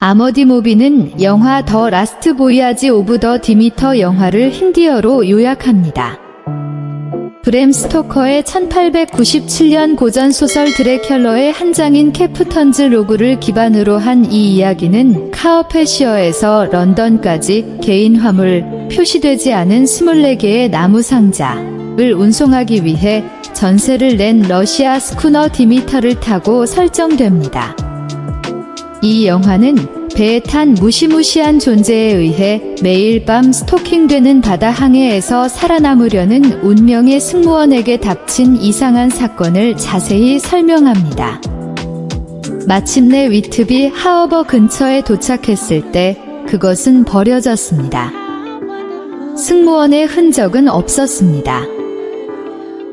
아머디 모비는 영화 The Last Voyage of the Demeter 영화를 힌디어로 요약합니다. 브램 스토커의 1897년 고전 소설 Dracula의 한 장인 Captain's Log를 기반으로 한 이 이야기는 카어페시어에서 런던까지 개인 화물 표시되지 않은 24개의 나무 상자를 운송하기 위해 전세를 낸 러시아 스쿠너 디미터를 타고 설정됩니다. 이 영화는 배에 탄 무시무시한 존재에 의해 매일 밤 스토킹되는 바다 항해에서 살아남으려는 운명의 승무원에게 닥친 이상한 사건을 자세히 설명합니다. 마침내 위트비 하어버 근처에 도착했을 때 그것은 버려졌습니다. 승무원의 흔적은 없었습니다.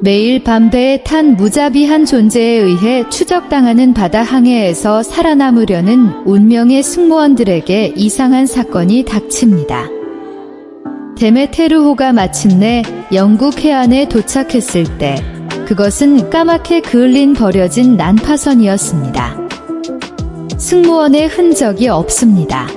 매일 밤 배에 탄 무자비한 존재에 의해 추적당하는 바다 항해에서 살아남으려는 운명의 승무원들에게 이상한 사건이 닥칩니다. 데메테르호가 마침내 영국 해안에 도착했을 때 그것은 까맣게 그을린 버려진 난파선이었습니다. 승무원의 흔적이 없습니다.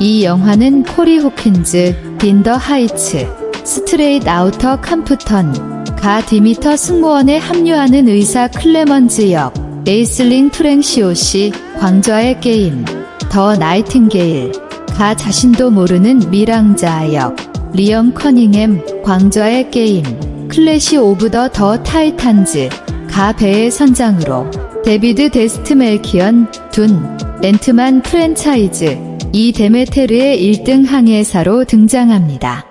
이 영화는 코리 호킨즈, In the Heights, Straight Outta Compton, 가 디미터 승무원에 합류하는 의사 클레먼즈 역, 에이슬링 프랜시오시, 왕좌의 게임, The Nightingale, 가 자신도 모르는 밀항자 역, 리엄 커닝햄, 왕좌의 게임, Clash of the the Titans, 가 배의 선장으로, 데비드 데스트 멜키언, Dune, Ant-Man 프랜차이즈, 이 데메테르의 1등 항해사로 등장합니다.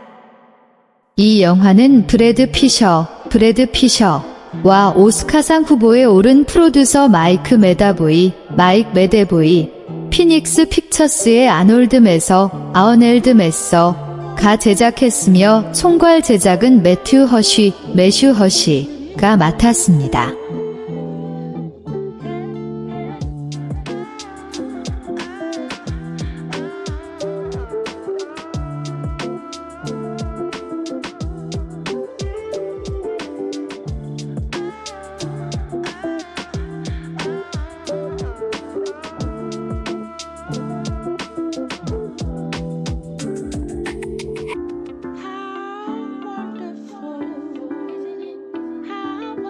이 영화는 브래드 피셔, 브래드 피셔와 오스카상 후보에 오른 프로듀서 마이크 메다보이, 마이크 메데보이, 피닉스 픽처스의 아놀드 메서, 아어넬드 메서, 가 제작했으며 총괄 제작은 매튜 허쉬, 매슈 허쉬가 맡았습니다.